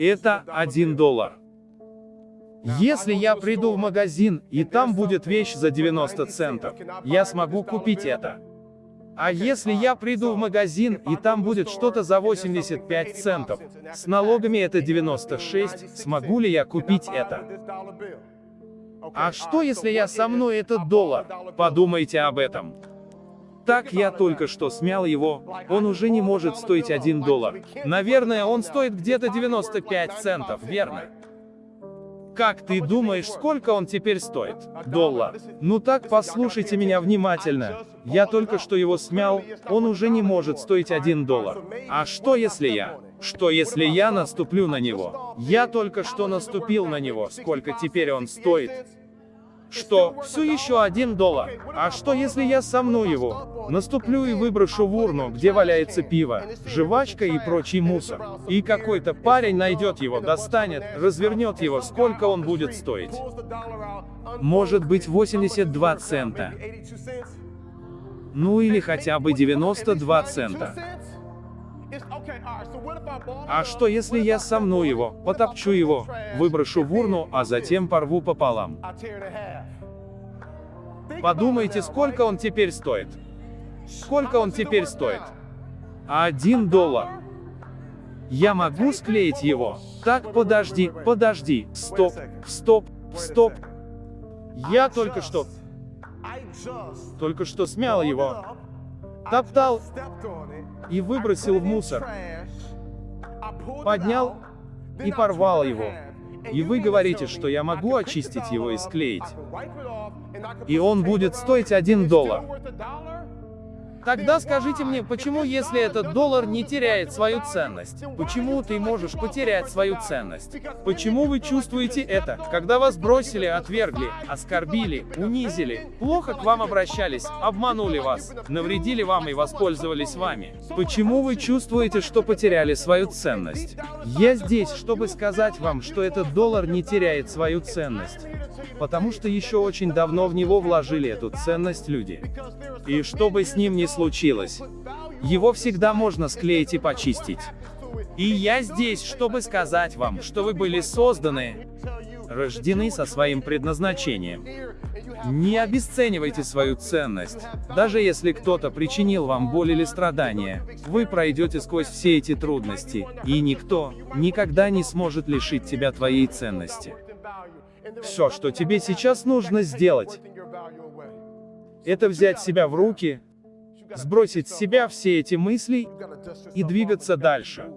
Это 1 доллар. Если я приду в магазин, и там будет вещь за 90 центов, я смогу купить это. А если я приду в магазин, и там будет что-то за 85 центов, с налогами это 96, смогу ли я купить это? А что если я со мной этот доллар? Подумайте об этом. Так я только что смял его, он уже не может стоить 1 доллар. Наверное, он стоит где-то 95 центов, верно? Как ты думаешь, сколько он теперь стоит? Доллар. Ну так послушайте меня внимательно. Я только что его смял, он уже не может стоить 1 доллар. А что если я? Что если я наступлю на него? Я только что наступил на него, сколько теперь он стоит? Что, все еще один доллар? А что если я сомну его? Наступлю и выброшу в урну, где валяется пиво, жвачка и прочий мусор. И какой-то парень найдет его, достанет, развернет его, сколько он будет стоить? Может быть 82 цента. Ну или хотя бы 92 цента. А что если я сомну его, потопчу его, выброшу в урну, а затем порву пополам? Подумайте, сколько он теперь стоит. Сколько он теперь стоит? Один доллар. Я могу склеить его? Так, подожди, подожди, стоп, стоп, стоп. Я только что... Только что смял его. Топтал и выбросил в мусор. Поднял и порвал его. И вы говорите, что я могу очистить его и склеить. И он будет стоить 1 доллар. Тогда скажите мне, почему если этот доллар не теряет свою ценность? Почему ты можешь потерять свою ценность? Почему вы чувствуете это, когда вас бросили, отвергли, оскорбили, унизили, плохо к вам обращались, обманули вас, навредили вам и воспользовались вами? Почему вы чувствуете, что потеряли свою ценность? Я здесь, чтобы сказать вам, что этот доллар не теряет свою ценность. Потому что еще очень давно в него вложили эту ценность люди. И что бы с ним ни случилось, его всегда можно склеить и почистить. И я здесь, чтобы сказать вам, что вы были созданы, рождены со своим предназначением. Не обесценивайте свою ценность. Даже если кто-то причинил вам боль или страдания, вы пройдете сквозь все эти трудности, и никто никогда не сможет лишить тебя твоей ценности. Все, что тебе сейчас нужно сделать, это взять себя в руки, сбросить с себя все эти мысли и двигаться дальше.